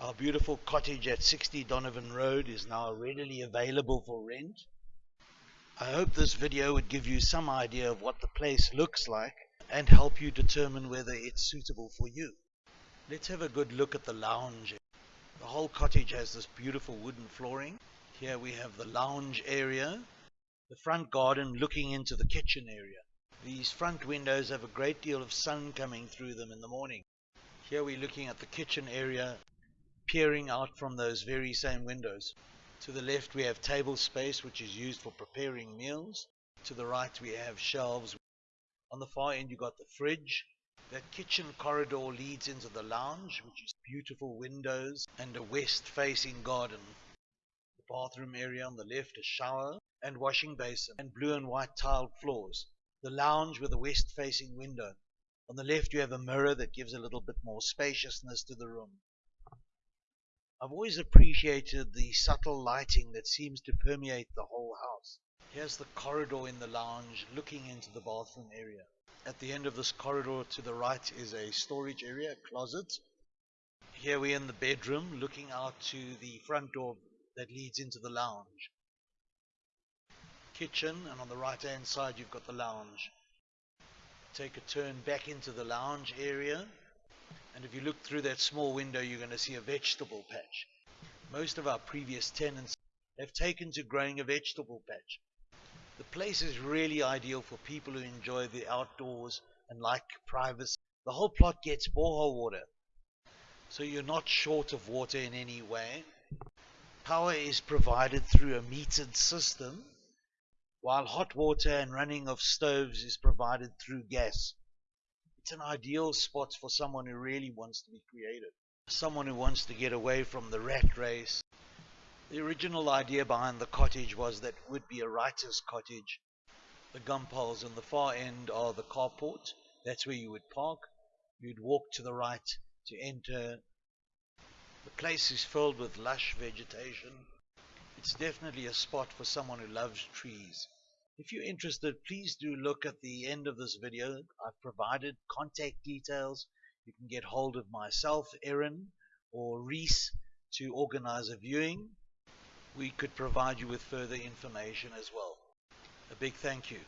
Our beautiful cottage at 60 Donovan Road is now readily available for rent. I hope this video would give you some idea of what the place looks like and help you determine whether it's suitable for you. Let's have a good look at the lounge. The whole cottage has this beautiful wooden flooring. Here we have the lounge area, the front garden looking into the kitchen area. These front windows have a great deal of sun coming through them in the morning. Here we're looking at the kitchen area, peering out from those very same windows. To the left we have table space which is used for preparing meals. To the right we have shelves. On the far end you've got the fridge. That kitchen corridor leads into the lounge which is beautiful windows and a west facing garden. The bathroom area on the left a shower and washing basin and blue and white tiled floors the lounge with a west facing window. On the left you have a mirror that gives a little bit more spaciousness to the room. I've always appreciated the subtle lighting that seems to permeate the whole house. Here's the corridor in the lounge looking into the bathroom area. At the end of this corridor to the right is a storage area, a closet. Here we're in the bedroom looking out to the front door that leads into the lounge kitchen and on the right hand side you've got the lounge. Take a turn back into the lounge area and if you look through that small window you're going to see a vegetable patch. Most of our previous tenants have taken to growing a vegetable patch. The place is really ideal for people who enjoy the outdoors and like privacy. The whole plot gets borehole water, so you're not short of water in any way. Power is provided through a metered system while hot water and running of stoves is provided through gas. It's an ideal spot for someone who really wants to be creative, someone who wants to get away from the rat race. The original idea behind the cottage was that it would be a writer's cottage. The gumpoles on the far end are the carport. That's where you would park. You'd walk to the right to enter. The place is filled with lush vegetation it's definitely a spot for someone who loves trees. If you're interested, please do look at the end of this video. I've provided contact details. You can get hold of myself, Erin, or Reese to organize a viewing. We could provide you with further information as well. A big thank you.